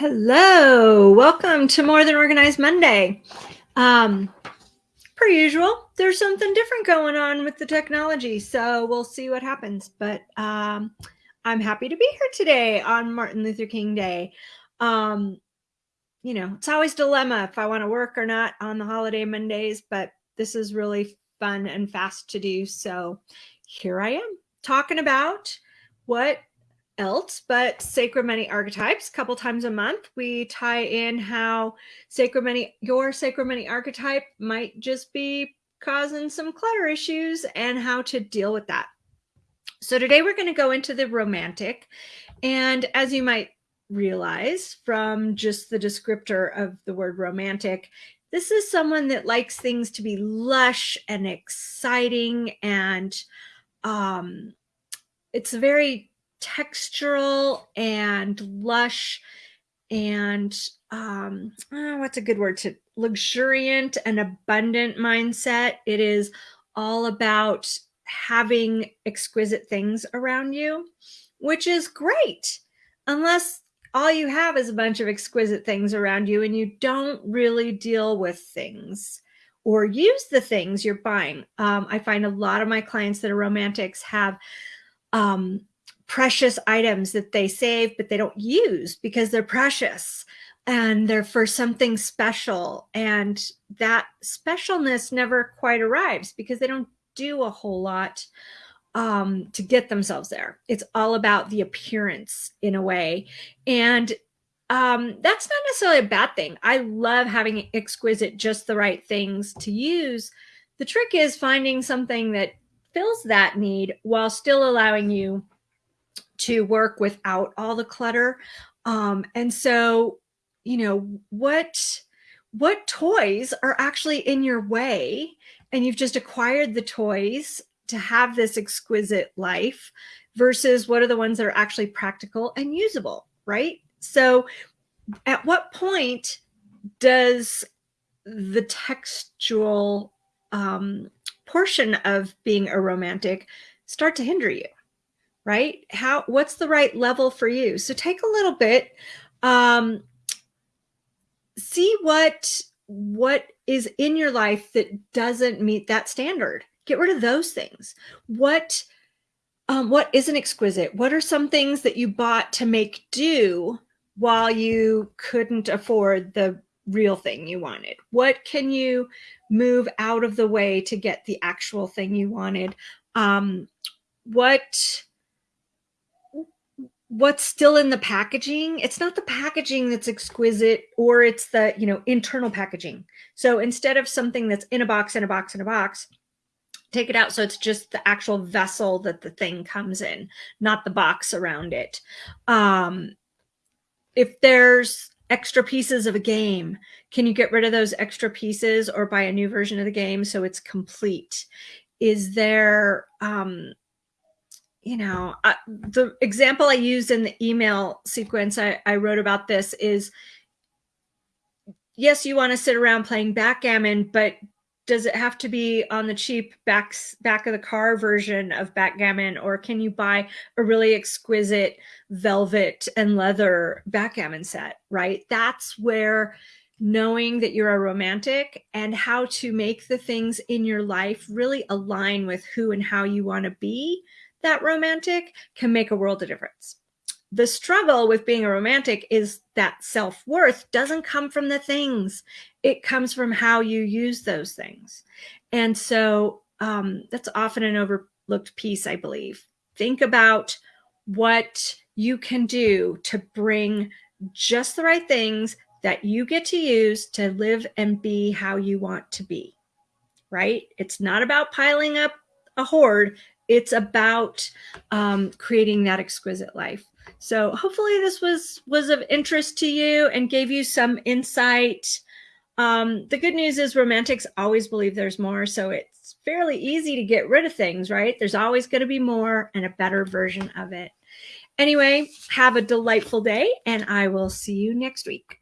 Hello, welcome to More Than Organized Monday. Um, per usual, there's something different going on with the technology, so we'll see what happens. But um, I'm happy to be here today on Martin Luther King Day. Um, you know, it's always dilemma if I want to work or not on the holiday Mondays, but this is really fun and fast to do. So here I am talking about what else but Sacred Money archetypes a couple times a month we tie in how Sacred Money your Sacred Money archetype might just be causing some clutter issues and how to deal with that. So today we're going to go into the romantic and as you might realize from just the descriptor of the word romantic this is someone that likes things to be lush and exciting and um it's very textural and lush and um, oh, what's a good word to luxuriant and abundant mindset. It is all about having exquisite things around you, which is great, unless all you have is a bunch of exquisite things around you and you don't really deal with things or use the things you're buying. Um, I find a lot of my clients that are romantics have um, precious items that they save, but they don't use because they're precious and they're for something special. And that specialness never quite arrives because they don't do a whole lot um, to get themselves there. It's all about the appearance in a way. And um, that's not necessarily a bad thing. I love having exquisite, just the right things to use. The trick is finding something that fills that need while still allowing you to work without all the clutter. Um, and so, you know, what what toys are actually in your way and you've just acquired the toys to have this exquisite life versus what are the ones that are actually practical and usable, right? So at what point does the textual um, portion of being a romantic start to hinder you? Right? How, what's the right level for you? So take a little bit, um, see what, what is in your life that doesn't meet that standard. Get rid of those things. What, um, what isn't exquisite? What are some things that you bought to make do while you couldn't afford the real thing you wanted? What can you move out of the way to get the actual thing you wanted? Um, what what's still in the packaging it's not the packaging that's exquisite or it's the you know internal packaging. So instead of something that's in a box in a box in a box take it out so it's just the actual vessel that the thing comes in not the box around it. Um if there's extra pieces of a game can you get rid of those extra pieces or buy a new version of the game so it's complete? Is there um you know, uh, the example I used in the email sequence I, I wrote about this is, yes, you want to sit around playing backgammon, but does it have to be on the cheap back back of the car version of backgammon or can you buy a really exquisite velvet and leather backgammon set right? That's where knowing that you're a romantic and how to make the things in your life really align with who and how you want to be that romantic can make a world of difference. The struggle with being a romantic is that self-worth doesn't come from the things. It comes from how you use those things. And so um, that's often an overlooked piece, I believe. Think about what you can do to bring just the right things that you get to use to live and be how you want to be, right? It's not about piling up a hoard it's about um, creating that exquisite life. So hopefully this was was of interest to you and gave you some insight. Um, the good news is romantics always believe there's more, so it's fairly easy to get rid of things, right? There's always going to be more and a better version of it. Anyway, have a delightful day, and I will see you next week.